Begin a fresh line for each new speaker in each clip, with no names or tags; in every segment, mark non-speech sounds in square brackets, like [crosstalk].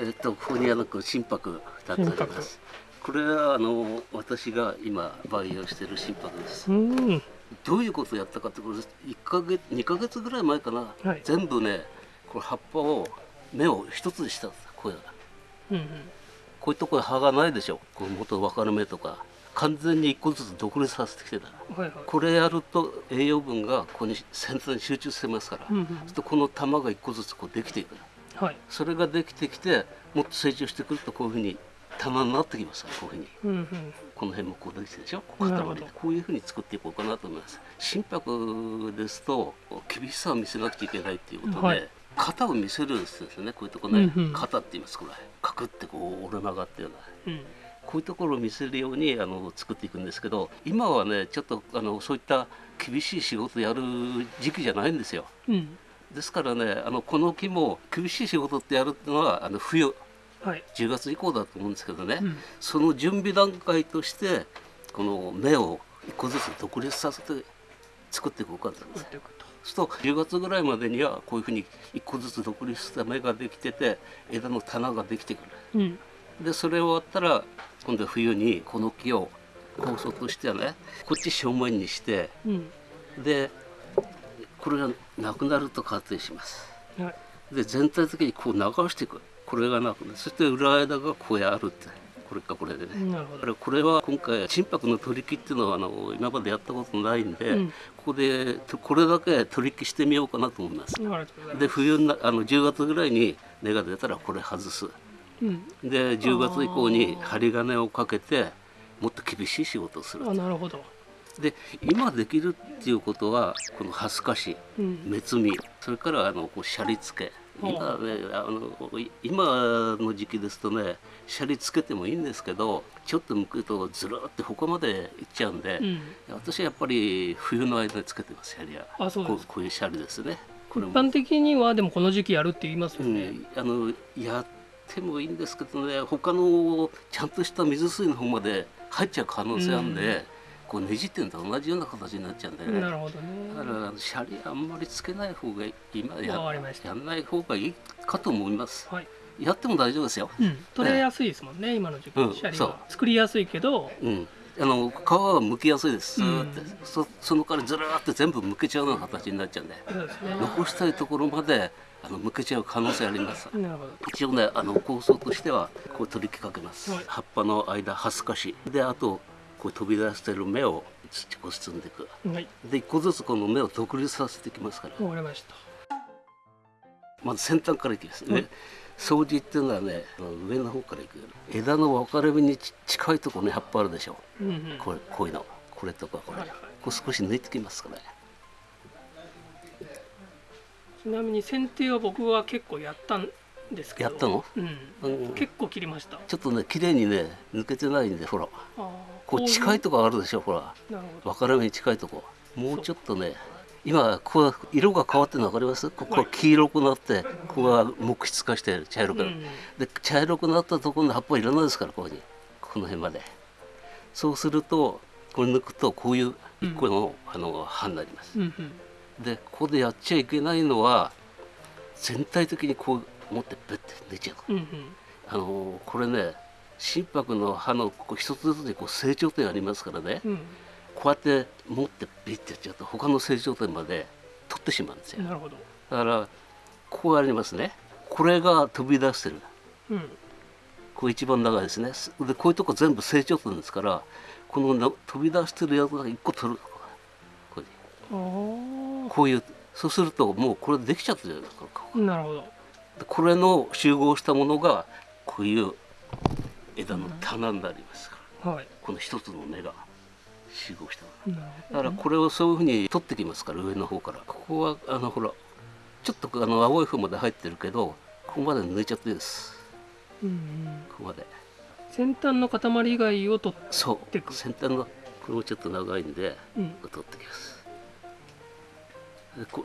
えっとここにあの心拍2つあります。これはあの私が今培養している心拍です。
うん。
どういうことをやったかってこれ1ヶ月2ヶ月ぐらい前かな、
はい。
全部ねこれ葉っぱを芽を一つにしたんです。こういう
うんうん。
こういうところ葉がないでしょ。こう元分かれ目とか。完全に一個ずつ独立させてきてた。
はいはい。
これやると栄養分がここに先端に集中してますから、
うんうん。
そうするとこの玉が一個ずつこうできていく
はい。
それができてきてもっと成長してくるとこういうふうに玉になってきますからこういうふうに。
うんうん。
この辺もこうできてるでしょ？こう
なるほど。
塊でこういうふうに作っていこうかなと思います。心拍ですと厳しさを見せなくちゃいけないっていうことで、
はい。
型を見せるんですよね。こういうとこね、
うんうん。
型って言いますこれ。カクってこう折れ曲がったような
うん。
こういうところを見せるようにあの作っていくんですけど今はねちょっとあのそういった厳しい仕事やる時期じゃないんですよ。
うん
ですからねあのこの木も厳しい仕事ってやるのはあの冬
はい。
10月以降だと思うんですけどね、
うん。
その準備段階としてこの芽を一個ずつ独立させて作っていこうかと思
って
そうすると10月ぐらいまでにはこういうふうに一個ずつ独立した芽ができてて枝の棚ができてくる。
うん。
でそれ終わったら今度は冬にこの木を構想としてはねこっち正面にして
うん。
でこれがなくなると仮定します。
はい。
で全体的にこう流していく。これがなくなる。そして裏枝がこうやるって。これかこれでね、
なるほど。
これは今回心拍の取り木っていうのはあの今までやったことないんで、
うん。
ここでこれだけ取り木してみようかなと思います。で冬になあの10月ぐらいに根が出たらこれ外す。
すうん。
で10月以降に針金をかけてもっと厳しい仕事をする
あ。なるほど
で今できるっていうことはこのハスカシ
うん。
目摘み。それからあのこうシャリ付け。今ねあのい今の時期ですとねシャリつけてもいいんですけどちょっと向くとずらーって他まで行っちゃうんで、
うん。
私はやっぱり冬の間につけてますシャリは
あそうです
こうこういうシャリですね。こ
一般的にはでもこの時期やるって言いますよね。
うん、あのやってもいいんですけどね他のちゃんとした水水の方まで入っちゃう可能性あるんで、こうねじってんと同じような形になっちゃうんでね。
なるほど
だか
ね
らシャリあんまりつけない方がいい。今ややんない方がいいかと思います。
はい。
やっても大丈夫ですよ。
うん。取れやすいですもんね今の時期。
うん
シャリは。作りやすいけど。
うん。あの皮は剥きやすいです。
うん。
そその代わりずらーって全部剥けちゃうような形になっちゃうんで。
そうですね。
残したいところまであの剥けちゃう可能性あります。一応ねあの構想としてはこう取り木かけます、
はい。
葉っぱの間ハスカシであとこう飛び出してる芽を土こう包んでいく。
はい。
で一個ずつこの芽を独立させていきますから。
わかりました。
まず先端からいきますね、
はい
掃除っていうのはね上の方からいく枝の分かれ目にち近いところに葉っぱあるでしょ。
うんうん。
これこういうの。これとかこれ、
はいはい。
こう少し抜いてきますからね。
ちなみに剪定は僕は結構やったんですけど。
やったの？
うん。
うん。
結構切りました。
ちょっとね綺麗にね抜けてないんでほら。こう近いとこあるでしょほら。分かれ目に近いとこ。もうちょっとね今こう色が変わってるの分かります？ここが黄色くなってここが木質化して茶色く
うん。
で茶色くなったところの葉っぱいらないですからここに。この辺まで。そうするとこれ抜くとこういう一個の,、あの葉になります。
うんうん。
でここでやっちゃいけないのは全体的にこう持ってベッて抜いちゃう
うんうん。
あのこれね心拍の葉のここ一つずつにこう成長点ありますからね、
うん。
こうやって持ってビッてやっちゃうと他の成長点まで取ってしまうんですよ。
なるほど。
だからここがありますね。これが飛び出してる。
うん。
これ一番長いですね。でこういうとこ全部成長点ですからこのな飛び出してるやつが一個取るこういう。
あ
こういう。そうするともうこれできちゃってるじゃないですか。
あなるほど。
でこれの集合したものがこういう枝の棚になりますから、
はい。
この一つの根が集合したもの。
なる
だからこれをそういうふうに取ってきますから上の方から。ここはあのほらちょっとあの青い方まで入ってるけどここまで抜いちゃっていいです。
うんうん。
ここまで。
先端の塊以外を取っ
そう。
てく
先端のこれもちょっと長いんで
うん。
取ってきます。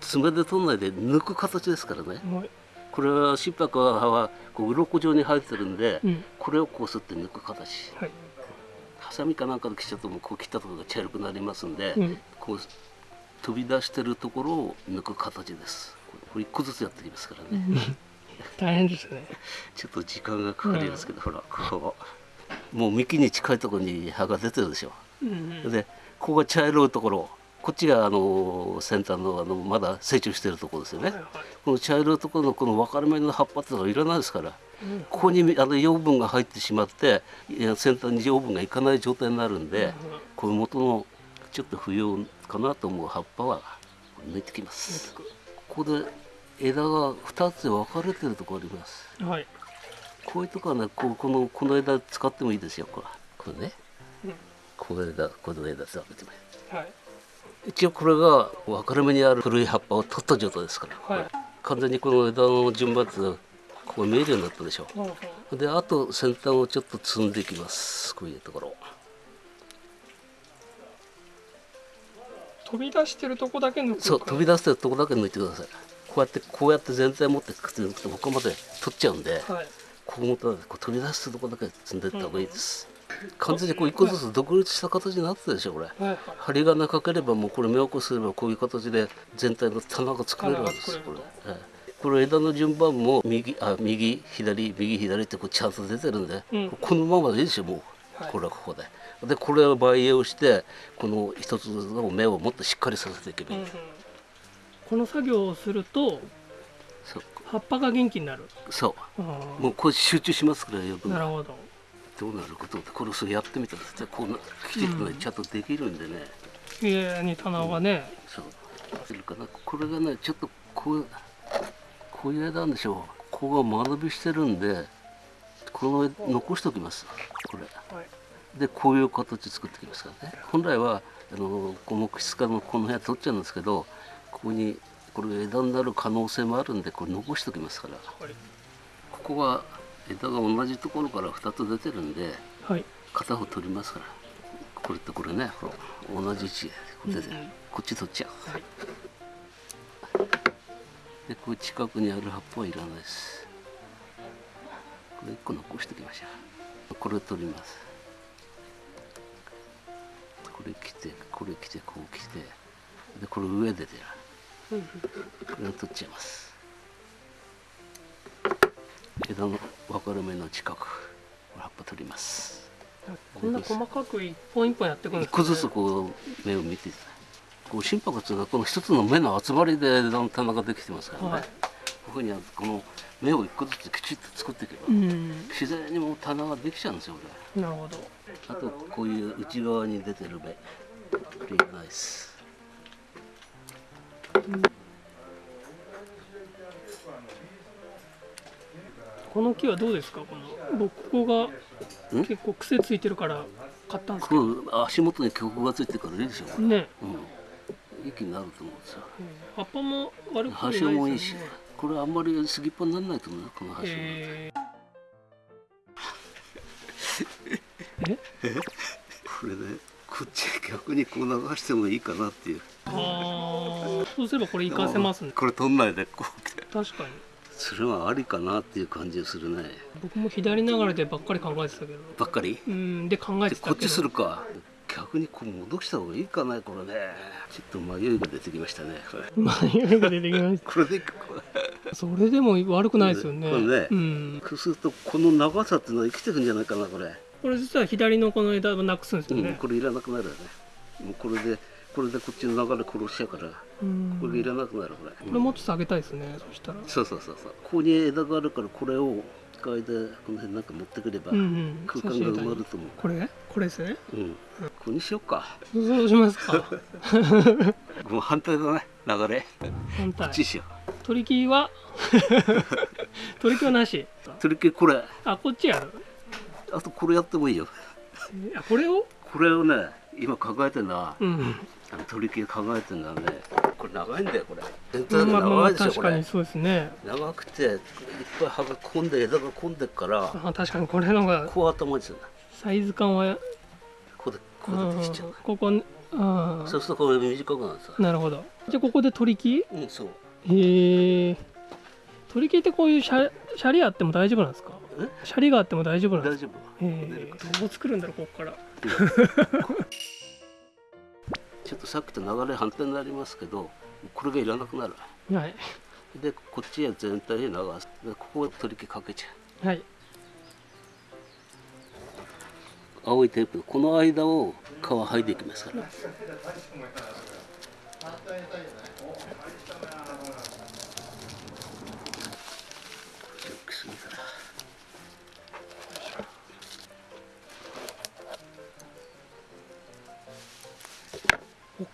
爪で取らないで抜く形ですからね。
はい
これは心拍は葉はこう鱗状に生えてるんで、
うん。
これをこうすって抜く形。
はい。
ハサミかなんかで切っちゃうともうこう切ったところが茶色くなりますんで、
うん。
こう飛び出してるところを抜く形です。これ一個ずつやってきますからね、
大変ですね。[laughs]
ちょっと時間がかかりますけど、ほらこうもう幹に近いところに葉が出てるでしょ、
うんうん。
でここが茶色いところこっちがあの先端のあのまだ成長してるところですよね、
はいはい。
この茶色いところのこの分かれ目の葉っぱってのはいらないですから
うん
ここにあの養分が入ってしまって先端に養分がいかない状態になるんで、
うん
こういう元のちょっと不要かなと思う葉っぱは抜いてきます。ここで枝が2つで分かれてるところあります。
はい。
こういうとこはねこうこのこの枝使ってもいいですよこれ。これね。
うん。
この枝この枝使ってもいい。
はい
一応これが分かれ目にある古い葉っぱを取った状態ですから、
はい。
完全にこの枝の順番ってここ見えるようになったでしょ
ほうほう。
であと先端をちょっと積んでいきます。こういうところ。
飛び出してるとこだけ抜く
そう飛び出してるとこだけ抜いてください。こうやってこうやって全体持ってくって抜くとここまで取っちゃうんで
はい。
ここもこう取り出すとこだけ積んでいった方がいいです、完全にこう一個ずつ独立した形になってるでしょこれ。針がなければもうこれ目を起こすればこういう形で全体の棚が作れるわけですこれ、ええ。これ枝の順番も右あ右左右左ってこうちゃんと出てるんで、
うん。
このままでいいでしょもう、
はい。
これはここで。でこれを培養してこの一つの芽をもっとしっかりさせていけばいい、
うんうん。この作業をすると葉っぱが元気になる。
そ
あ
うもうこれ集中しますからよく
ーなるほど
どうなることってこれをそれやってみたらこうなきちっとね、
うん
ちゃんとできるんでね。
綺麗に棚がね。
そう。するかなこれがねちょっとこうこういう枝なんでしょう。ここが間延びしてるんでこの枝残しておきます。これ。
はい
でこういう形作ってきますからね。本来はあのこの木質化のこの部屋取っちゃうんですけどここにこれ枝になる可能性もあるんでこれ残しておきますから。
はい。
ここは枝が同じところから2つ出てるんで
はい。
片方取りますから。これとこれね。ほら同じ位置でこっち取っちゃう。
はい。
でこう近くにある葉っぱはいらないです。これ1個残しておきましょう。これ取ります。これ来てこれ来てこう来て。でこれ上で出る。これを取っちゃいます枝の分かれ目の近く葉っぱ取ります。
こんな細かく一本一本やっていくんです
一個ずつこう目を見てこう心拍っていうのはこの一つの目の集まりで棚ができてますからね、
はい。
こういうふうにこの目を一個ずつきちっと作っていけば、
うん。
自然にもう棚ができちゃうんですよこ
なるほど。
れあとこういう内側に出てる目。これいらないです
この木はどうですか？この僕ここが
ん？
結構癖ついてるから買ったんですけ
足元に曲がついてるからいいでしょ。
ね。
うん。息になると思うんですよ。
葉っぱも悪くない
葉
ですよね。
潮もいいしこれあんまり過ぎっぽにならないと思うよこの葉潮
へ [laughs]
これねこっち逆にこう流してもいいかなっていう。
ーあー。そうすればこれ活かせますね。[laughs]
これ取んないでこう。
確かに
それはありかなっていう感じがするね。
僕も左流れでばっかり考えてたけど。
ばっかり？
うんで考えてた
こっちするか。逆にこう戻した方がいいかなこれね。ちょっと迷いが出てきましたね
迷いが出てきまし
これでいいかこれ。
たそれでも悪くないですよね。
これね
うん。
そうするとこの長さっていうのは生きてるんじゃないかなこれ、
これ実は左のこの枝をなくすんですよ
うん、
ね
これいらなくなるよね。もうこれでこれでこっちの流れ殺しちゃうから
うん。
これいらなくなるこれ、
これもっと下げたいですねそしたら。
そうそうそうそう。ここに枝があるからこれを機械でこの辺なんか持ってくれば
うんうん。
空間が埋まると思う。
これ？これですね？
うん、ここにしようか。
そうしますか。[laughs]
もう反対だね流れ。
反対。
こっちしよ
取り木は？取り木 [laughs] はなし。
う取り切りこれ。
あこっちやる？
あとこれやってもいいよ。
えあこれを？
これをね今考えてるのは
うん。
あの取り切り考えてるのはね。これ長いんだよこれ。全体が
まあまあまあ
長いでしょこれ。
確かにそうですね。
長くていっぱい葉が込んで枝が込んでっから。
あ確かにこれのが
こう頭にするんだ。
サイズ感は
ここでこ
うん
こでできちゃう。
ここあ
そうするとこれ短くなるさ
なるほど。じゃあここで取り木？
うんそう。
へえ。取り木ってこういうシャシャリあっても大丈夫なんですか？
え？
シャリがあっても大丈夫なんですか？
大丈夫。
へえ。どう作るんだろうここから [laughs]
ちょっとさっきと流れ反対になりますけどこれがいらなくなる。
はい。
でこっちへ全体へ流す。でここ取り木かけちゃ
はい。
う青いテープ。この間を皮剥いでいきますから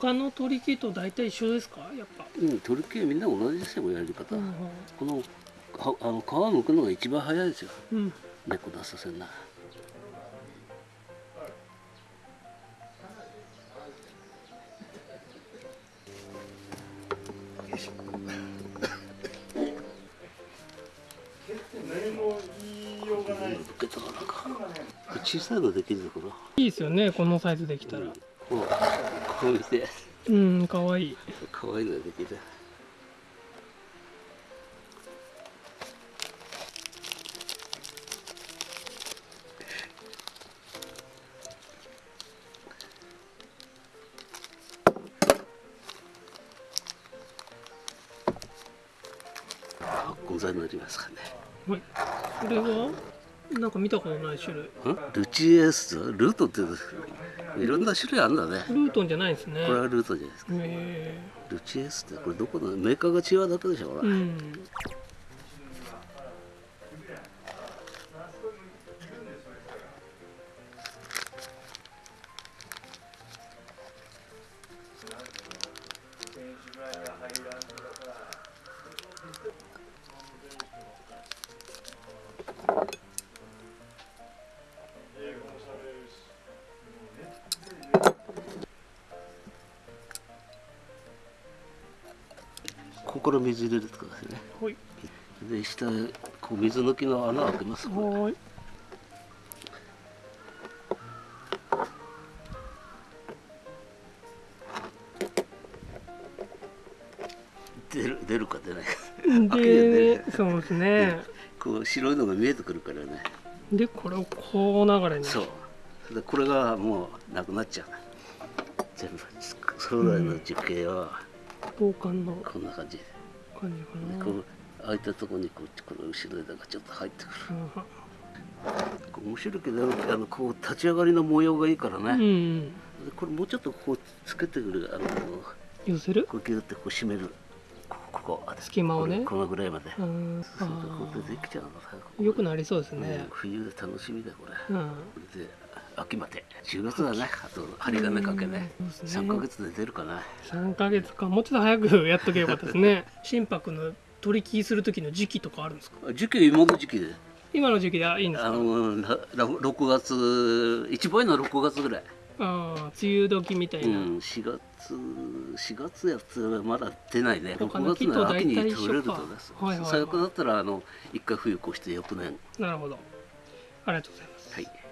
他の取り木と大体一緒ですか？やっぱ。
うん取り木はみんな同じですよやり方、
うん
このはあの皮むくのが一番早いですよ。
うん。
猫出させんな。
何も言いようがない
ぶっけたかな。んか小さいのできるぞこれ
いいですよねこのサイズできたら。
こうこう見て
うん可愛い。
可愛いのできる発酵剤になりますかね
はい。これは？なんか見たことない種類。
んルチエス？トルートっていろんな種類あるんだね。
ルートンじゃないですね。
これはルートじゃないですか。
へ
ルチエスってこれどこの？メーカーが違うだけでしょほら、
えうん。
ここから水入れるとかですね。
はい。
で下こう水抜きの穴開けます。これ
はい。
出る出るか出ないか。開けて
で
ね、
そうですね。
こう白いのが見えてくるからね。
でこれをこう流れに。
そう。でこれがもうなくなっちゃう。全部。将来の樹形は
防寒の。
こんな感じ、
感じかな。
こう開いたところにこうこの後ろ枝がちょっと入ってくる面白いけどあのこう立ち上がりの模様がいいからね、
うん。
でこれもうちょっとこうつけてくるあの
寄せる？
こうギュッてこう締めるここここ
隙間をね
このぐらいまで
うん。
そうするとこでできちゃうの。
よくなりそうです
うん
ね。
冬で楽しみだよこれ、
うん。
で秋まで。10月だねあと針金かけね。
ね
3ヶ月で出るかな。
三ヶ月か。もうちょっと早くやっとけばよかったですね。[laughs] 心拍の取り木する時の時期とかあるんですか？
時期今の時期で。
今の時期でいいんです
あ
か？
のらら6月一番いいのは6月ぐらい、
ああ、梅雨時みたいな。
うん、4月4月やつはまだ出ないね。
他
6
の木と
月の秋に取れるとです、
はいはいはい。
最悪だったらあの一回冬越して翌年。
なるほど。ありがとうございます。
はい